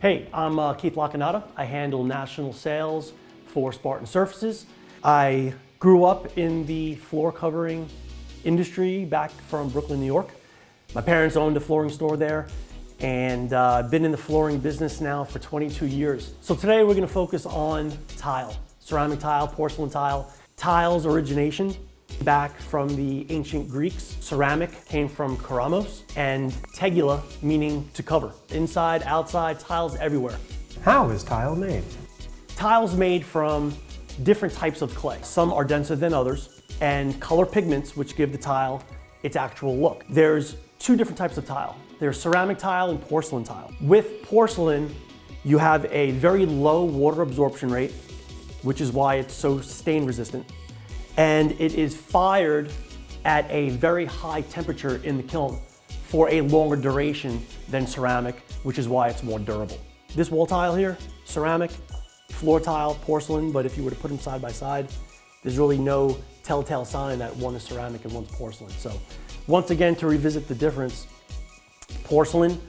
Hey, I'm uh, Keith Lacanata. I handle national sales for Spartan Surfaces. I grew up in the floor covering industry back from Brooklyn, New York. My parents owned a flooring store there and uh, I've been in the flooring business now for 22 years. So today we're gonna focus on tile, ceramic tile, porcelain tile. Tile's origination back from the ancient Greeks. Ceramic came from keramos and tegula, meaning to cover. Inside, outside, tiles everywhere. How is tile made? Tiles made from different types of clay. Some are denser than others, and color pigments, which give the tile its actual look. There's two different types of tile. There's ceramic tile and porcelain tile. With porcelain, you have a very low water absorption rate, which is why it's so stain resistant and it is fired at a very high temperature in the kiln for a longer duration than ceramic, which is why it's more durable. This wall tile here, ceramic, floor tile, porcelain, but if you were to put them side by side, there's really no telltale sign that one is ceramic and one's porcelain. So once again, to revisit the difference, porcelain,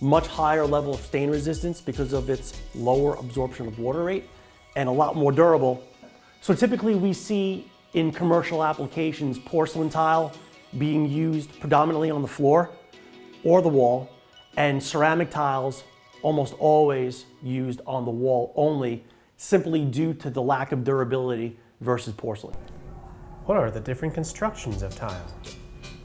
much higher level of stain resistance because of its lower absorption of water rate and a lot more durable. So typically we see in commercial applications, porcelain tile being used predominantly on the floor or the wall, and ceramic tiles almost always used on the wall only, simply due to the lack of durability versus porcelain. What are the different constructions of tile?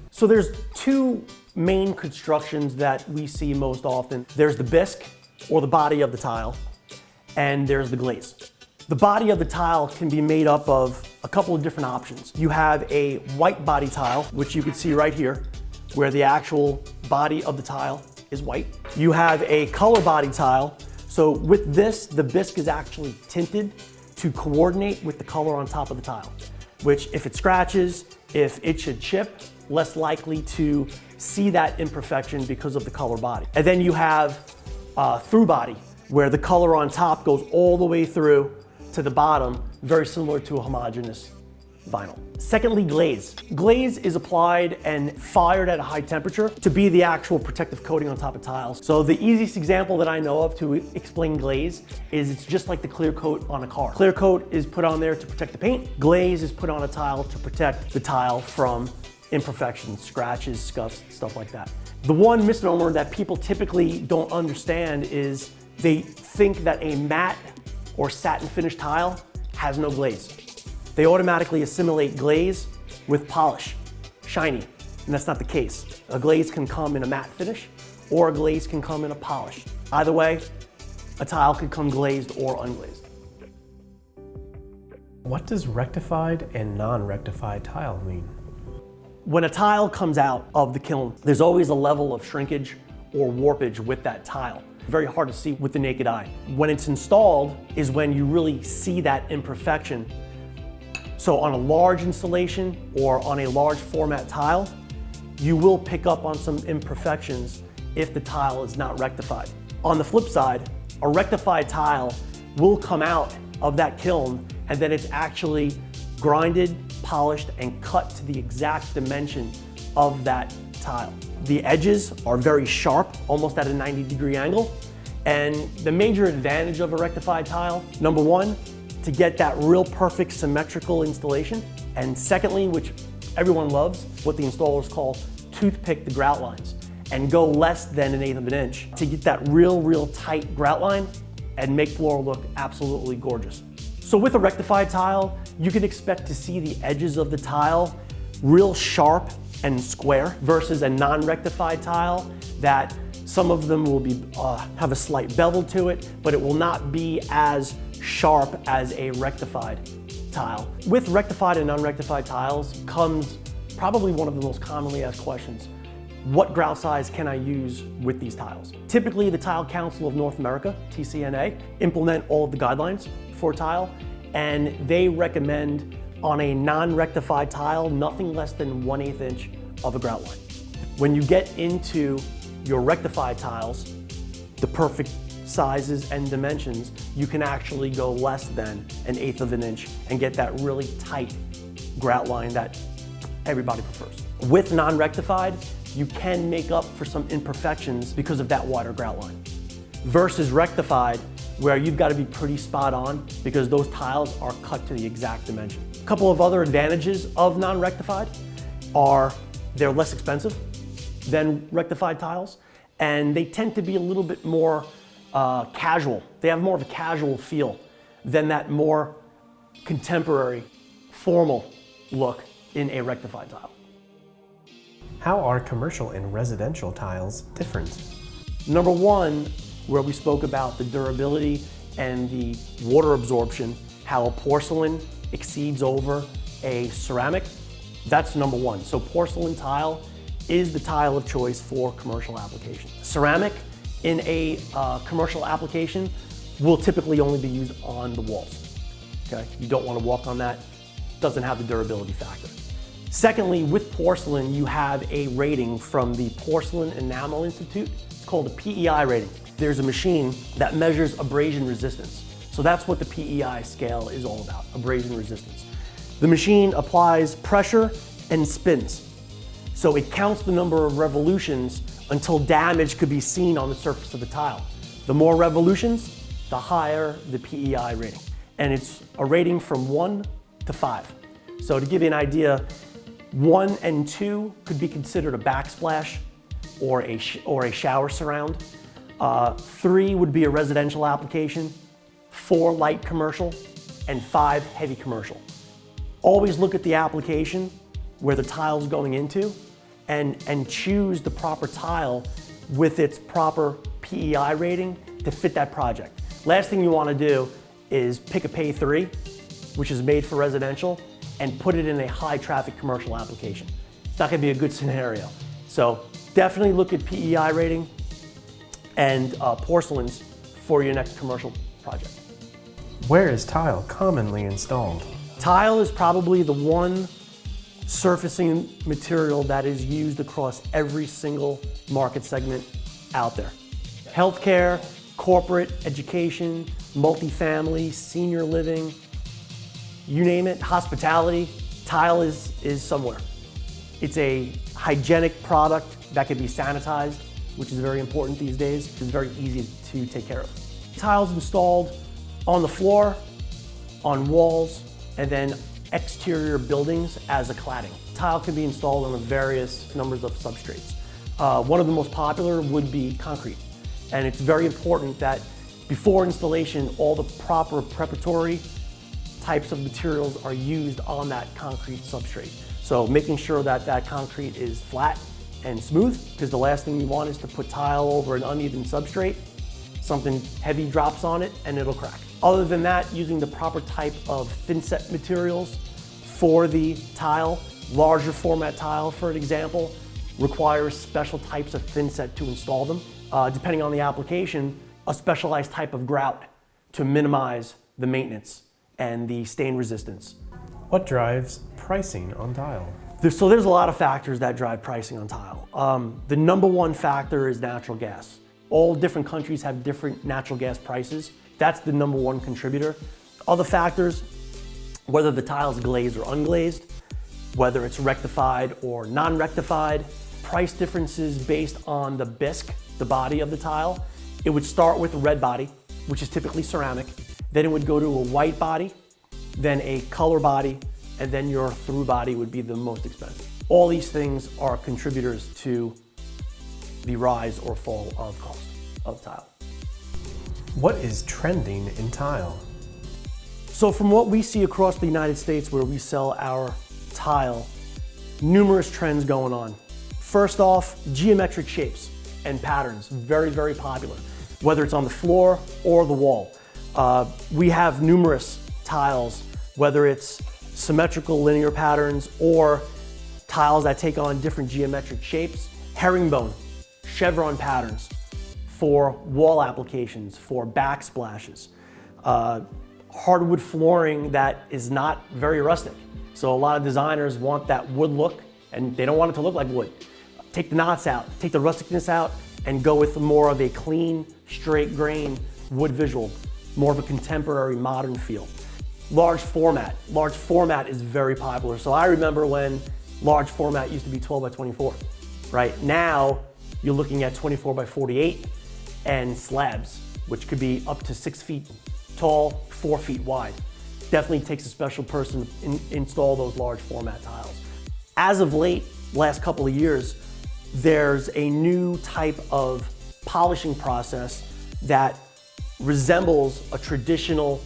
So there's two main constructions that we see most often. There's the bisque, or the body of the tile, and there's the glaze. The body of the tile can be made up of a couple of different options. You have a white body tile, which you can see right here, where the actual body of the tile is white. You have a color body tile. So with this, the bisque is actually tinted to coordinate with the color on top of the tile, which if it scratches, if it should chip, less likely to see that imperfection because of the color body. And then you have uh, through body, where the color on top goes all the way through to the bottom, very similar to a homogeneous vinyl. Secondly, glaze. Glaze is applied and fired at a high temperature to be the actual protective coating on top of tiles. So the easiest example that I know of to explain glaze is it's just like the clear coat on a car. Clear coat is put on there to protect the paint. Glaze is put on a tile to protect the tile from imperfections, scratches, scuffs, stuff like that. The one misnomer that people typically don't understand is they think that a matte or satin finish tile has no glaze. They automatically assimilate glaze with polish, shiny, and that's not the case. A glaze can come in a matte finish or a glaze can come in a polish. Either way, a tile could come glazed or unglazed. What does rectified and non-rectified tile mean? When a tile comes out of the kiln, there's always a level of shrinkage or warpage with that tile very hard to see with the naked eye. When it's installed is when you really see that imperfection. So on a large installation or on a large format tile, you will pick up on some imperfections if the tile is not rectified. On the flip side, a rectified tile will come out of that kiln and then it's actually grinded, polished, and cut to the exact dimension of that tile. The edges are very sharp, almost at a 90 degree angle. And the major advantage of a rectified tile, number one, to get that real perfect symmetrical installation. And secondly, which everyone loves, what the installers call toothpick the grout lines and go less than an eighth of an inch to get that real, real tight grout line and make floor look absolutely gorgeous. So with a rectified tile, you can expect to see the edges of the tile real sharp and square versus a non-rectified tile that some of them will be uh, have a slight bevel to it, but it will not be as sharp as a rectified tile. With rectified and unrectified tiles comes probably one of the most commonly asked questions. What grout size can I use with these tiles? Typically, the Tile Council of North America, TCNA, implement all of the guidelines for tile, and they recommend on a non-rectified tile, nothing less than 1 8 inch of a grout line. When you get into your rectified tiles, the perfect sizes and dimensions, you can actually go less than an eighth of an inch and get that really tight grout line that everybody prefers. With non-rectified, you can make up for some imperfections because of that wider grout line. versus rectified, where you've got to be pretty spot on because those tiles are cut to the exact dimension. A couple of other advantages of non-rectified are they're less expensive than rectified tiles, and they tend to be a little bit more uh, casual. They have more of a casual feel than that more contemporary, formal look in a rectified tile. How are commercial and residential tiles different? Number one, where we spoke about the durability and the water absorption, how a porcelain exceeds over a ceramic, that's number one. So porcelain tile is the tile of choice for commercial application. Ceramic in a uh, commercial application will typically only be used on the walls. Okay, you don't want to walk on that, doesn't have the durability factor. Secondly, with porcelain, you have a rating from the Porcelain Enamel Institute. It's called a PEI rating. There's a machine that measures abrasion resistance. So that's what the PEI scale is all about, abrasion resistance. The machine applies pressure and spins. So it counts the number of revolutions until damage could be seen on the surface of the tile. The more revolutions, the higher the PEI rating. And it's a rating from one to five. So to give you an idea, one and two could be considered a backsplash or a, or a shower surround. Uh, three would be a residential application, four light commercial, and five heavy commercial. Always look at the application where the tile's going into and, and choose the proper tile with its proper PEI rating to fit that project. Last thing you want to do is pick a Pay 3, which is made for residential, and put it in a high traffic commercial application. It's not going to be a good scenario. So definitely look at PEI rating and uh, porcelains for your next commercial project. Where is tile commonly installed? Tile is probably the one surfacing material that is used across every single market segment out there. Healthcare, corporate, education, multifamily, senior living, you name it, hospitality, tile is, is somewhere. It's a hygienic product that can be sanitized, which is very important these days. It's very easy to take care of. Tiles installed on the floor, on walls, and then exterior buildings as a cladding. Tile can be installed on various numbers of substrates. Uh, one of the most popular would be concrete. And it's very important that before installation, all the proper preparatory types of materials are used on that concrete substrate. So making sure that that concrete is flat and smooth, because the last thing you want is to put tile over an uneven substrate, something heavy drops on it and it'll crack. Other than that, using the proper type of thinset materials for the tile, larger format tile, for an example, requires special types of thinset to install them. Uh, depending on the application, a specialized type of grout to minimize the maintenance and the stain resistance. What drives pricing on tile? There's, so there's a lot of factors that drive pricing on tile. Um, the number one factor is natural gas. All different countries have different natural gas prices. That's the number one contributor. Other factors, whether the tile is glazed or unglazed, whether it's rectified or non-rectified, price differences based on the bisque, the body of the tile. It would start with a red body, which is typically ceramic. Then it would go to a white body, then a color body, and then your through body would be the most expensive. All these things are contributors to the rise or fall of cost of tile. What is trending in tile? So from what we see across the United States where we sell our tile, numerous trends going on. First off, geometric shapes and patterns, very, very popular, whether it's on the floor or the wall. Uh, we have numerous tiles, whether it's symmetrical linear patterns or tiles that take on different geometric shapes, herringbone, chevron patterns, for wall applications, for backsplashes. Uh, hardwood flooring that is not very rustic. So a lot of designers want that wood look and they don't want it to look like wood. Take the knots out, take the rusticness out and go with more of a clean, straight grain wood visual, more of a contemporary modern feel. Large format, large format is very popular. So I remember when large format used to be 12 by 24, right? Now you're looking at 24 by 48 and slabs, which could be up to six feet tall, four feet wide. Definitely takes a special person to in, install those large format tiles. As of late, last couple of years, there's a new type of polishing process that resembles a traditional,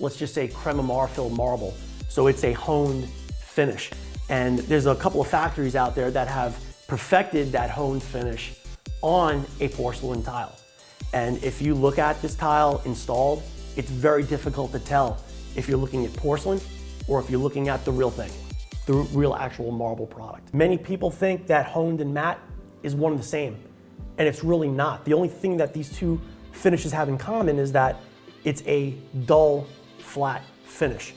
let's just say Crema Marfil marble. So it's a honed finish. And there's a couple of factories out there that have perfected that honed finish on a porcelain tile. And if you look at this tile installed, it's very difficult to tell if you're looking at porcelain or if you're looking at the real thing, the real actual marble product. Many people think that honed and matte is one and the same, and it's really not. The only thing that these two finishes have in common is that it's a dull, flat finish.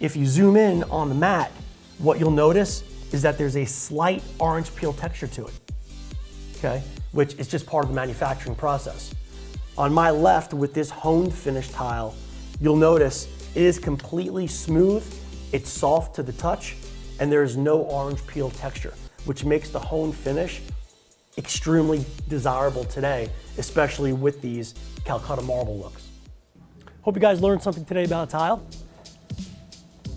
If you zoom in on the matte, what you'll notice is that there's a slight orange peel texture to it, okay? Which is just part of the manufacturing process. On my left with this honed finish tile, you'll notice it is completely smooth, it's soft to the touch, and there is no orange peel texture, which makes the honed finish extremely desirable today, especially with these Calcutta marble looks. Hope you guys learned something today about tile.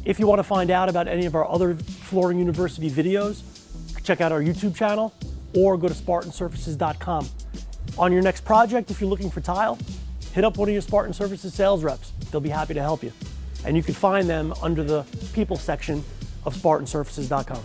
If you want to find out about any of our other Flooring University videos, check out our YouTube channel or go to spartansurfaces.com. On your next project, if you're looking for tile, hit up one of your Spartan Surfaces sales reps. They'll be happy to help you. And you can find them under the people section of spartansurfaces.com.